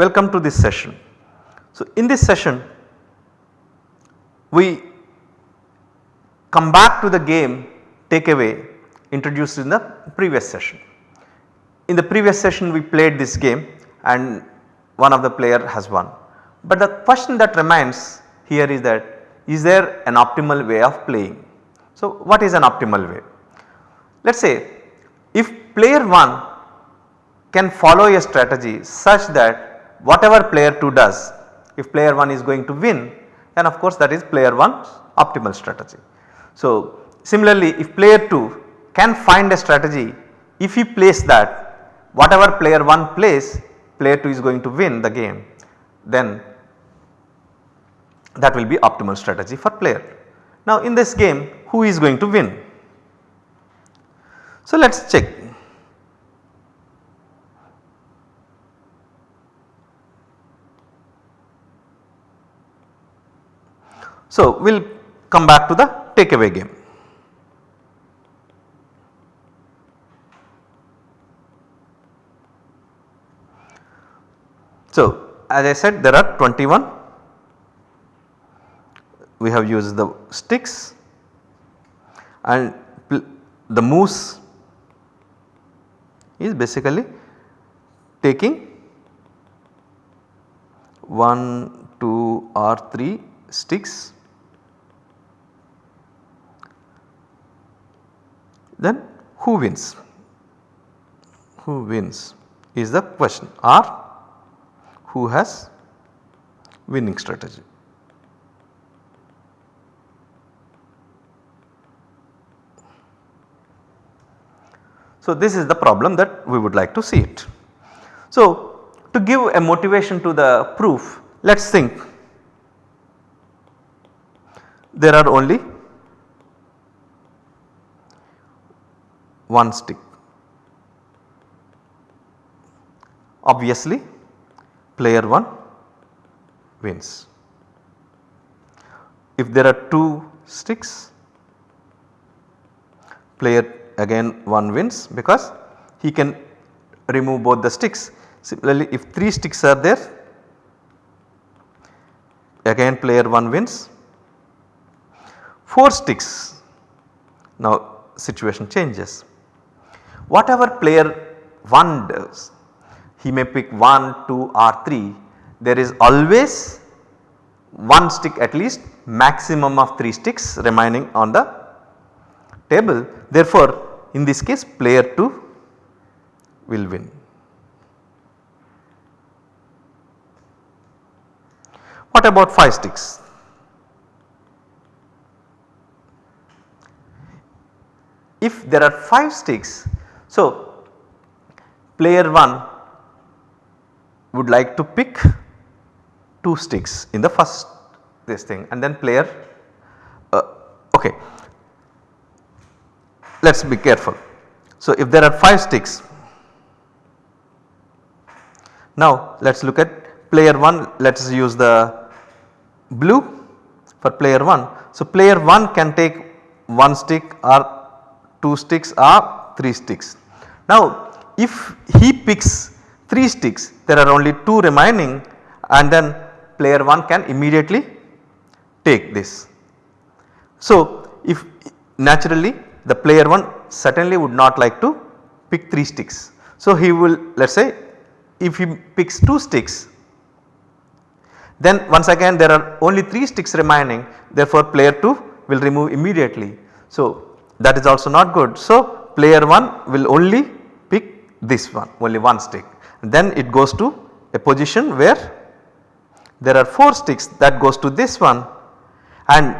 welcome to this session. So, in this session we come back to the game takeaway introduced in the previous session. In the previous session we played this game and one of the player has won. But the question that remains here is that is there an optimal way of playing. So, what is an optimal way? Let us say if player 1 can follow a strategy such that whatever player 2 does if player 1 is going to win then of course that is player 1's optimal strategy. So, similarly if player 2 can find a strategy if he plays that whatever player 1 plays player 2 is going to win the game then that will be optimal strategy for player. Now in this game who is going to win? So let us check. So we will come back to the takeaway game. So as I said there are 21 we have used the sticks and the moose is basically taking 1, 2 or 3 sticks then who wins? Who wins is the question or who has winning strategy. So, this is the problem that we would like to see it. So, to give a motivation to the proof let us think there are only one stick. Obviously player 1 wins. If there are 2 sticks player again one wins because he can remove both the sticks. Similarly if 3 sticks are there again player 1 wins. 4 sticks now situation changes. Whatever player 1 does he may pick 1, 2 or 3 there is always one stick at least maximum of 3 sticks remaining on the table. Therefore, in this case player 2 will win. What about 5 sticks? If there are 5 sticks, so player 1 would like to pick 2 sticks in the first this thing and then player uh, okay let us be careful. So, if there are 5 sticks now let us look at player 1 let us use the blue for player 1. So, player 1 can take 1 stick or 2 sticks or 3 sticks. Now if he picks 3 sticks there are only 2 remaining and then player 1 can immediately take this. So if naturally the player 1 certainly would not like to pick 3 sticks. So he will let us say if he picks 2 sticks then once again there are only 3 sticks remaining therefore player 2 will remove immediately. So that is also not good. So player 1 will only this one only one stick then it goes to a position where there are 4 sticks that goes to this one and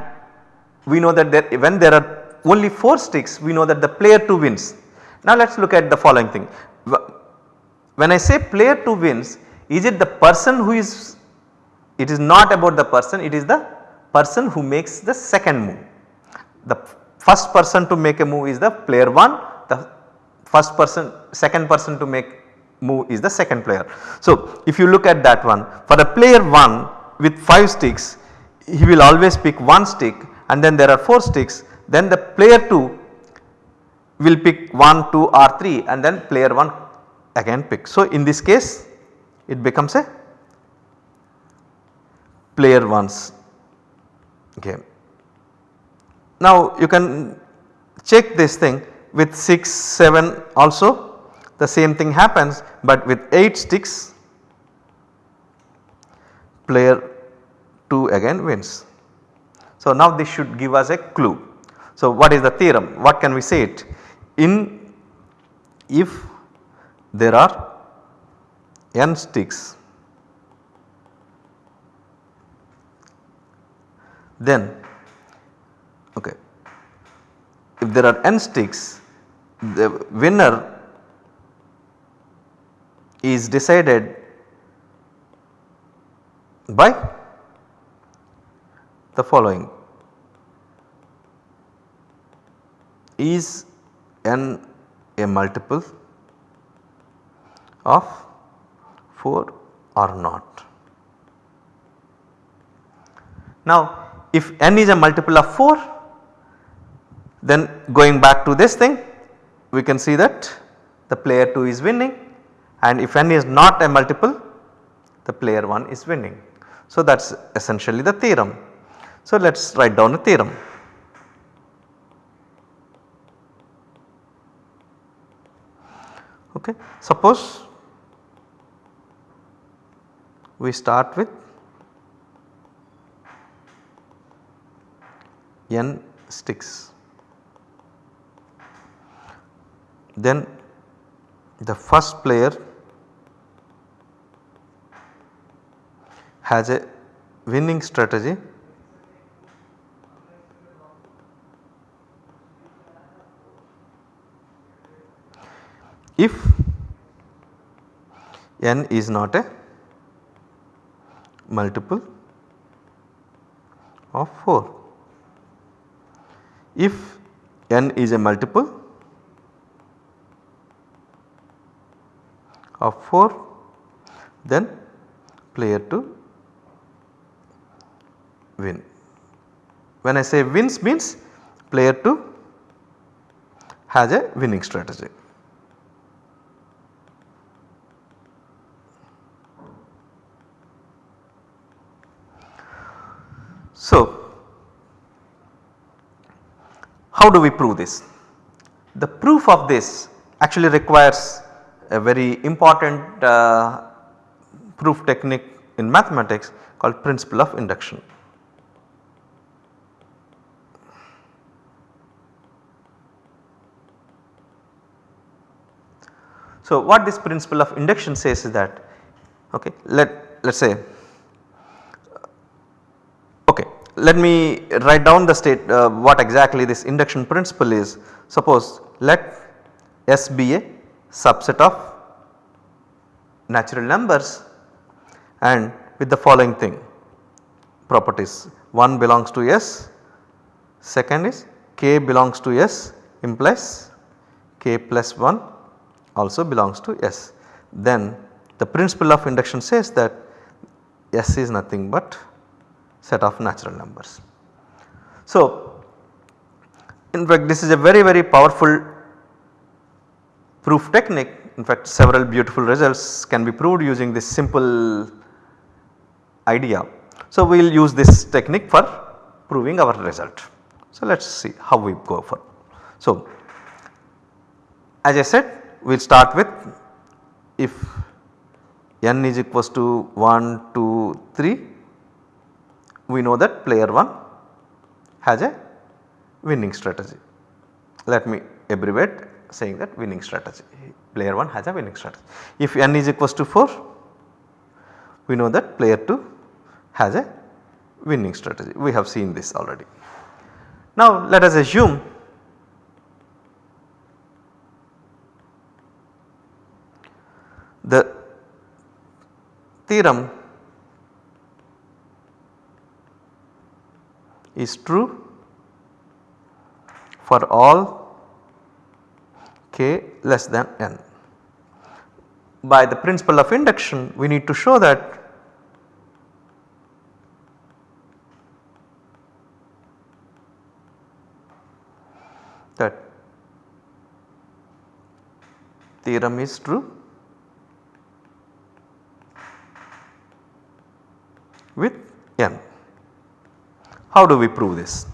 we know that there, when there are only 4 sticks we know that the player 2 wins. Now let us look at the following thing. When I say player 2 wins is it the person who is it is not about the person it is the person who makes the second move. The first person to make a move is the player 1 the first person second person to make move is the second player. So if you look at that one for the player 1 with 5 sticks he will always pick one stick and then there are 4 sticks then the player 2 will pick 1, 2 or 3 and then player 1 again pick. So, in this case it becomes a player 1's game. Now you can check this thing with 6, 7 also the same thing happens but with 8 sticks player 2 again wins. So now this should give us a clue. So what is the theorem? What can we say it? In if there are n sticks then okay if there are n sticks the winner is decided by the following is n a multiple of 4 or not. Now if n is a multiple of 4 then going back to this thing we can see that the player 2 is winning and if n is not a multiple the player 1 is winning. So that is essentially the theorem. So let us write down a theorem. Okay. Suppose we start with n sticks. Then the first player has a winning strategy if n is not a multiple of 4. If n is a multiple of 4 then player 2 win. When I say wins means player 2 has a winning strategy. So, how do we prove this? The proof of this actually requires a very important uh, proof technique in mathematics called principle of induction. So, what this principle of induction says is that okay let let us say okay let me write down the state uh, what exactly this induction principle is. Suppose let S be a subset of natural numbers and with the following thing properties 1 belongs to S, second is k belongs to S implies k plus 1 also belongs to S. Then the principle of induction says that S is nothing but set of natural numbers. So in fact this is a very very powerful proof technique in fact several beautiful results can be proved using this simple idea. So we will use this technique for proving our result. So let us see how we go for. So as I said we will start with if n is equals to 1, 2, 3 we know that player 1 has a winning strategy. Let me abbreviate saying that winning strategy player 1 has a winning strategy. If n is equals to 4 we know that player 2 has a winning strategy we have seen this already. Now let us assume the theorem is true for all k less than n. By the principle of induction we need to show that that theorem is true with n. How do we prove this?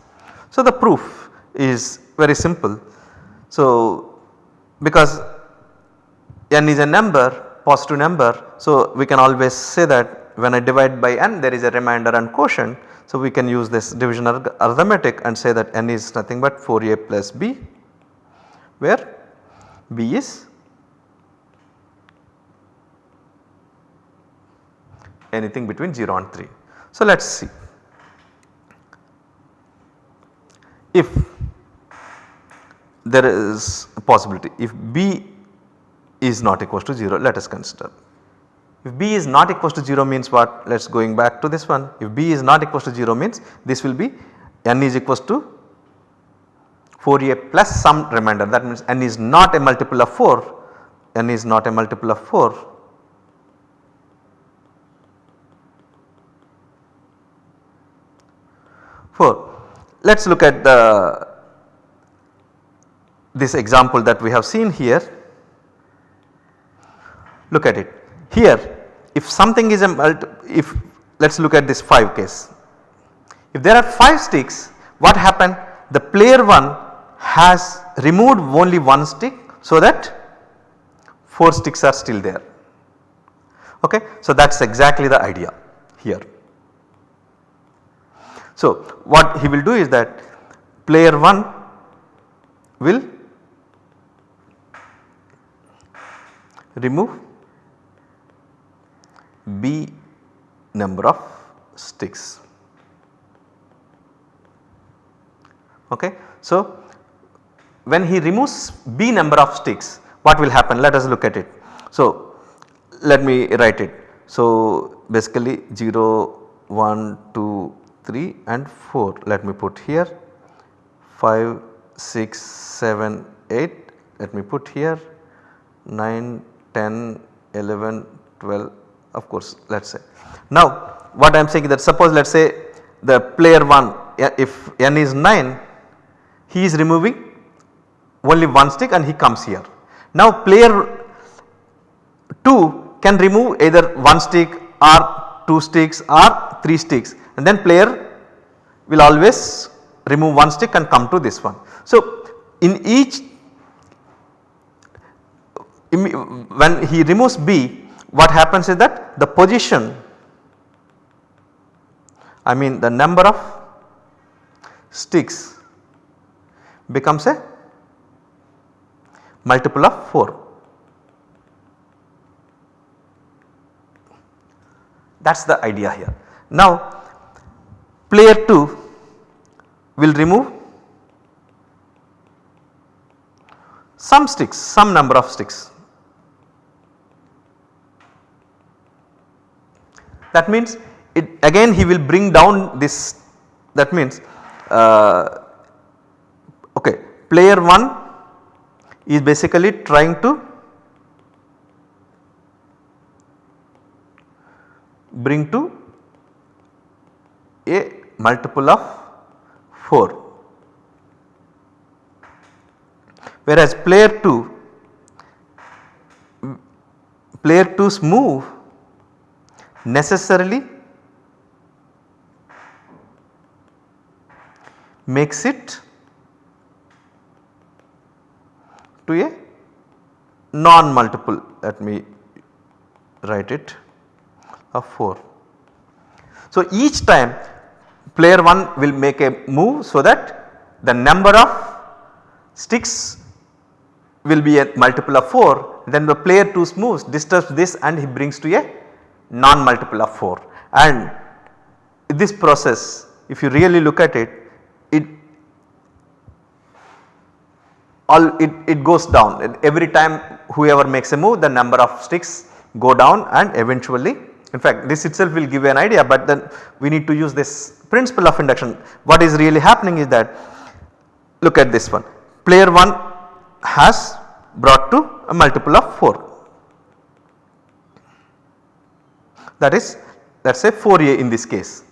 So, the proof is very simple. So, because n is a number positive number. So, we can always say that when I divide by n there is a remainder and quotient. So, we can use this division arithmetic and say that n is nothing but 4a plus b where b is anything between 0 and 3. So, let us see if there is a possibility. If b is not equal to 0 let us consider. If b is not equal to 0 means what? Let us going back to this one. If b is not equal to 0 means this will be n is equal to 4a plus some remainder. That means n is not a multiple of 4 n is not a multiple of 4 4. Let us look at the this example that we have seen here. Look at it. Here if something is a if let us look at this 5 case. If there are 5 sticks what happened the player 1 has removed only one stick so that 4 sticks are still there. Okay. So that is exactly the idea here. So, what he will do is that player 1 will remove B number of sticks. Okay. So, when he removes B number of sticks what will happen let us look at it. So, let me write it. So, basically 0, 1, 2, 3 and 4 let me put here 5, 6, 7, 8 let me put here 9, 10, 11, 12 of course let us say. Now what I am saying that suppose let us say the player 1 if n is 9 he is removing only one stick and he comes here. Now player 2 can remove either one stick or 2 sticks or 3 sticks and then player will always remove one stick and come to this one. So, in each when he removes B what happens is that the position I mean the number of sticks becomes a multiple of 4. That is the idea here. Now player 2 will remove some sticks, some number of sticks. That means it again he will bring down this. That means uh, okay player 1 is basically trying to bring to a multiple of 4 whereas player 2 player 2's move necessarily makes it to a non multiple let me write it of 4. So, each time player 1 will make a move so that the number of sticks will be a multiple of 4 then the player 2's moves disturbs this and he brings to a non multiple of 4 and this process if you really look at it it all it, it goes down. Every time whoever makes a move the number of sticks go down and eventually in fact this itself will give you an idea but then we need to use this principle of induction. What is really happening is that look at this one. Player 1 has brought to a multiple of 4 that is let us say 4a in this case.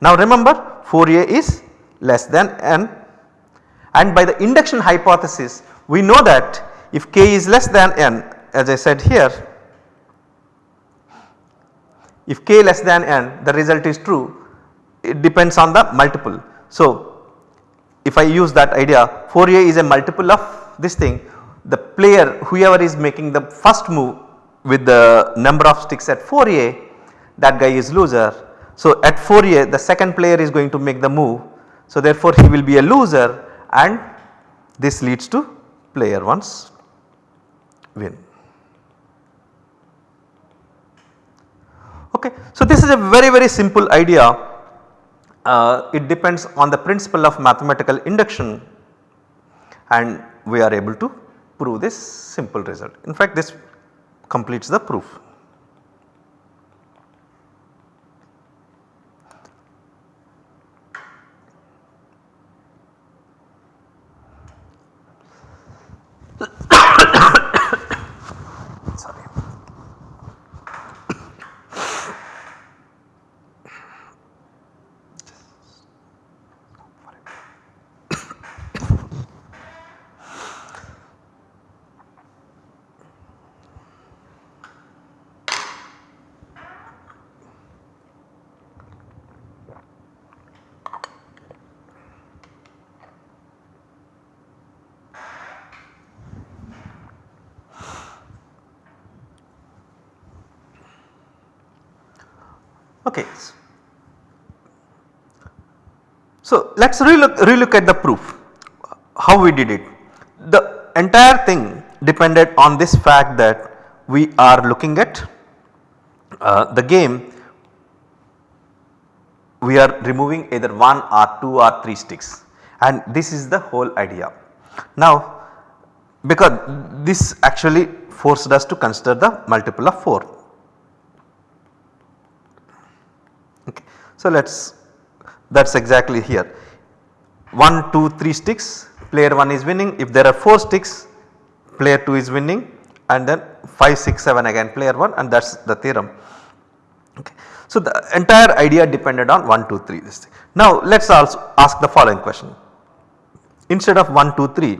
Now remember 4a is less than n and by the induction hypothesis we know that if k is less than n as I said here if k less than n the result is true it depends on the multiple. So, if I use that idea 4a is a multiple of this thing the player whoever is making the first move with the number of sticks at 4a that guy is loser. So, at 4a the second player is going to make the move. So, therefore, he will be a loser and this leads to player 1's win. Okay. So, this is a very very simple idea uh, it depends on the principle of mathematical induction and we are able to prove this simple result. In fact, this completes the proof. Okay. So, let us relook, relook at the proof how we did it. The entire thing depended on this fact that we are looking at uh, the game we are removing either 1 or 2 or 3 sticks and this is the whole idea. Now because this actually forced us to consider the multiple of 4 So, let us that is exactly here 1, 2, 3 sticks player 1 is winning if there are 4 sticks player 2 is winning and then 5, 6, 7 again player 1 and that is the theorem. Okay. So, the entire idea depended on 1, 2, 3 this thing. Now, let us also ask the following question instead of 1, 2, 3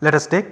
let us take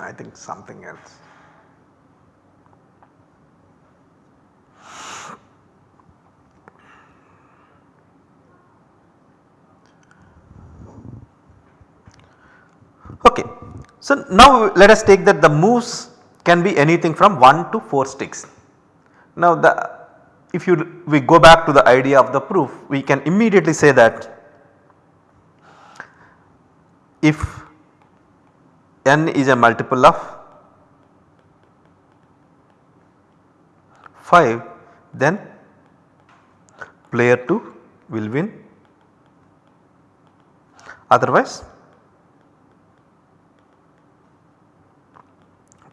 I think something else. Okay. So, now let us take that the moves can be anything from 1 to 4 sticks. Now the if you we go back to the idea of the proof we can immediately say that if n is a multiple of 5 then player 2 will win otherwise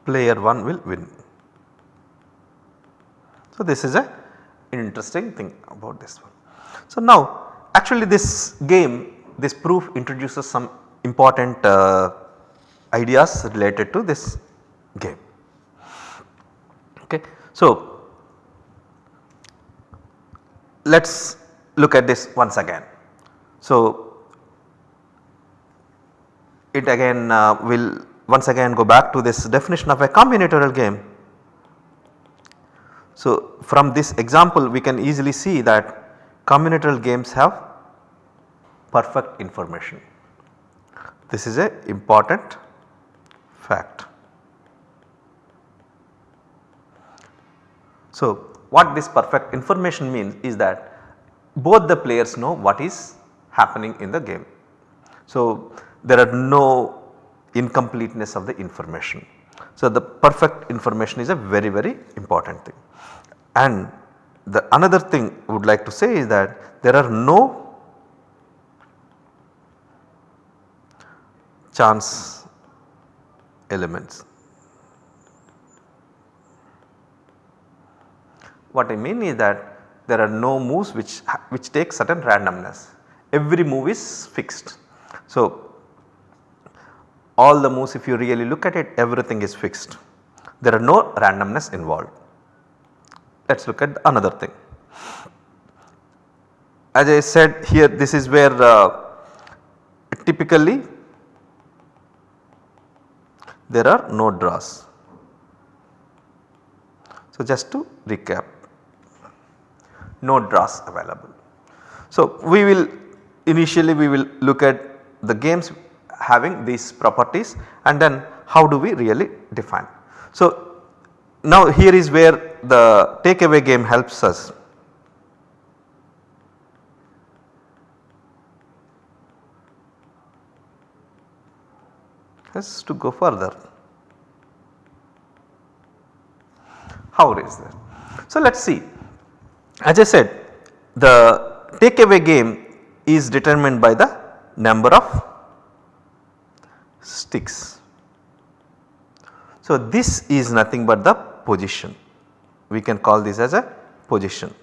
player 1 will win. So, this is a interesting thing about this one. So, now actually this game this proof introduces some important uh, ideas related to this game. Okay. So, let us look at this once again. So, it again uh, will once again go back to this definition of a combinatorial game. So, from this example we can easily see that combinatorial games have perfect information. This is a important fact. So, what this perfect information means is that both the players know what is happening in the game. So, there are no incompleteness of the information. So, the perfect information is a very very important thing and the another thing I would like to say is that there are no chance elements. What I mean is that there are no moves which, which take certain randomness, every move is fixed. So, all the moves if you really look at it everything is fixed, there are no randomness involved. Let us look at another thing. As I said here this is where uh, typically there are no draws. So, just to recap no draws available. So, we will initially we will look at the games having these properties and then how do we really define. So, now here is where the takeaway game helps us. Has to go further. How is that? So, let us see as I said the takeaway game is determined by the number of sticks. So, this is nothing but the position we can call this as a position.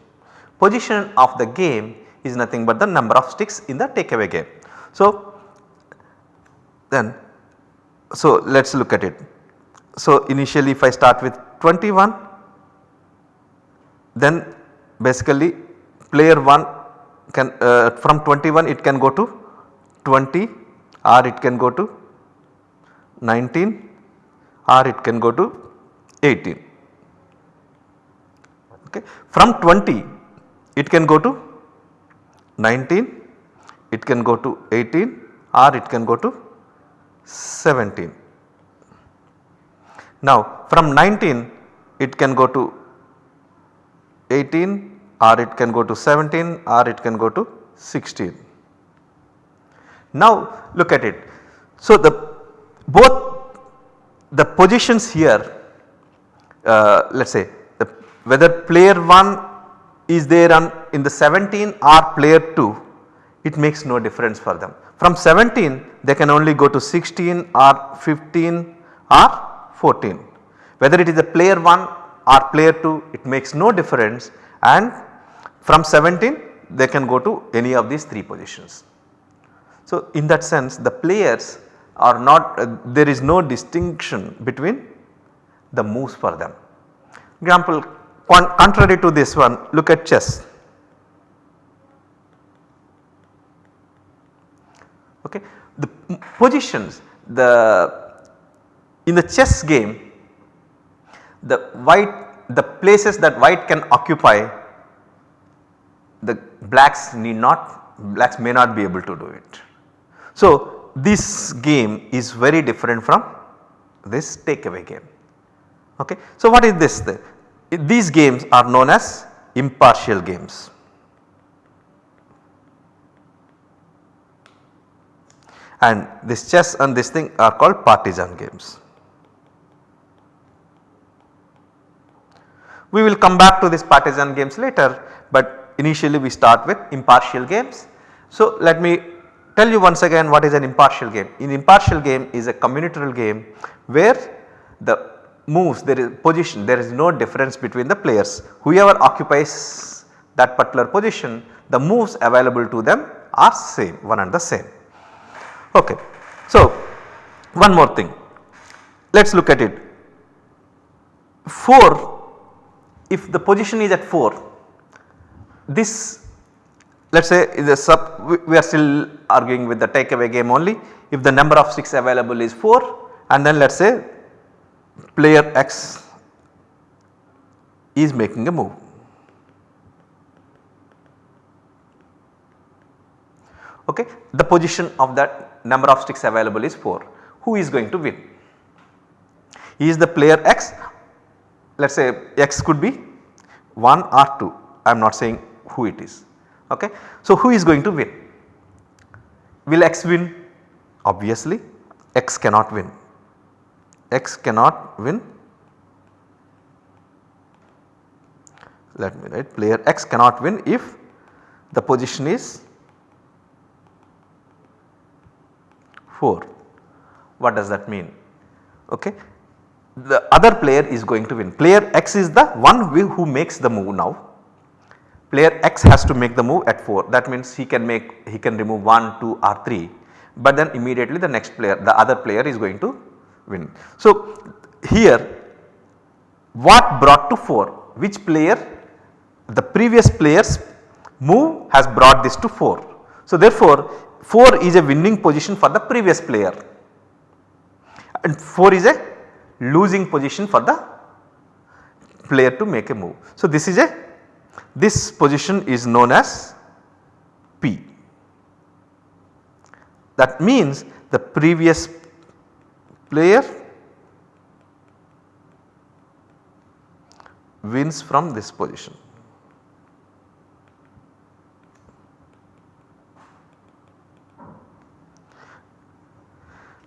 Position of the game is nothing but the number of sticks in the takeaway game. So, then so let us look at it. So, initially if I start with 21 then basically player 1 can uh, from 21 it can go to 20 or it can go to 19 or it can go to 18. Okay. From 20 it can go to 19, it can go to 18 or it can go to 17. Now from 19 it can go to 18 or it can go to 17 or it can go to 16. Now look at it. So the both the positions here uh, let us say the, whether player 1 is there on in the 17 or player 2 it makes no difference for them. From 17 they can only go to 16 or 15 or 14 whether it is a player 1 or player 2 it makes no difference and from 17 they can go to any of these 3 positions. So in that sense the players are not uh, there is no distinction between the moves for them. Example contrary to this one look at chess. Okay. The positions the in the chess game the white the places that white can occupy the blacks need not blacks may not be able to do it. So this game is very different from this takeaway game. Okay. So what is this? These games are known as impartial games. And this chess and this thing are called partisan games. We will come back to this partisan games later, but initially we start with impartial games. So let me tell you once again what is an impartial game. In impartial game is a combinatorial game where the moves there is position there is no difference between the players whoever occupies that particular position the moves available to them are same one and the same. Okay. So one more thing let us look at it 4 if the position is at 4 this let us say is a sub we are still arguing with the takeaway game only if the number of sticks available is 4 and then let us say player x is making a move. Okay. The position of that number of sticks available is 4 who is going to win? Is the player x let us say x could be 1 or 2 I am not saying who it is ok. So who is going to win? Will x win? Obviously x cannot win, x cannot win. let me write player x cannot win if the position is 4. What does that mean? Okay. The other player is going to win. Player x is the one who makes the move now. Player x has to make the move at 4 that means he can make he can remove 1, 2 or 3 but then immediately the next player the other player is going to win. So here what brought to 4 which player the previous player's move has brought this to 4. So therefore 4 is a winning position for the previous player and 4 is a losing position for the player to make a move. So this is a this position is known as P. That means the previous player wins from this position.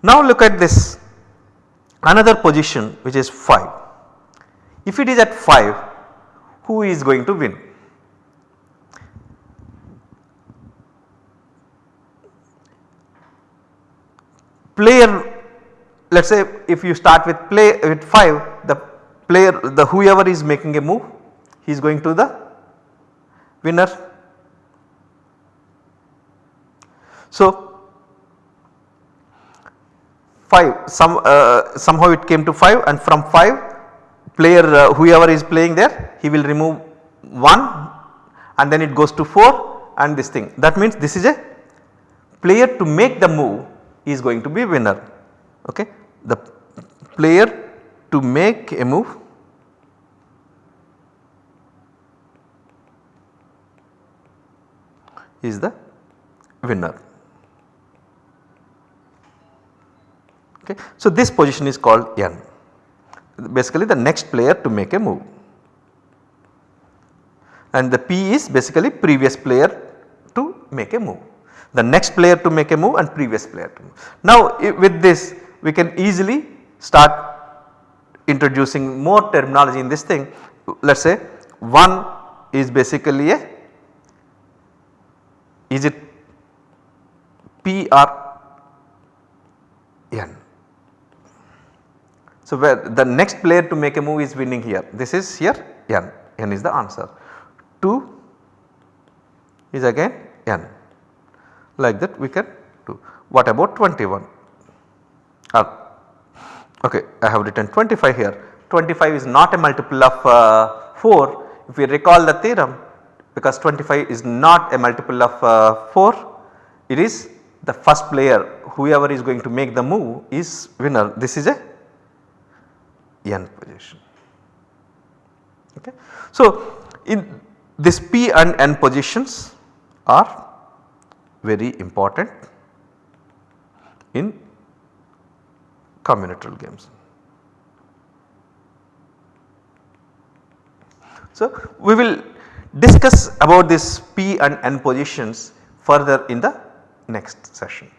Now look at this another position which is 5. If it is at 5 who is going to win? Player let us say if you start with play with 5 the player the whoever is making a move he is going to the winner. So 5 some uh, somehow it came to 5 and from 5 player uh, whoever is playing there he will remove 1 and then it goes to 4 and this thing. That means this is a player to make the move is going to be winner. Okay? The player to make a move is the winner. Okay. So, this position is called n. Basically the next player to make a move. And the P is basically previous player to make a move. The next player to make a move and previous player to move. Now with this we can easily start introducing more terminology in this thing. Let us say 1 is basically a is it P or N so, where the next player to make a move is winning here. This is here n, n is the answer. 2 is again n. Like that we can do. What about 21? Uh, okay I have written 25 here. 25 is not a multiple of uh, 4 if we recall the theorem because 25 is not a multiple of uh, 4 it is the first player whoever is going to make the move is winner. This is a n position. Okay. So, in this p and n positions are very important in combinatorial games. So, we will discuss about this p and n positions further in the next session.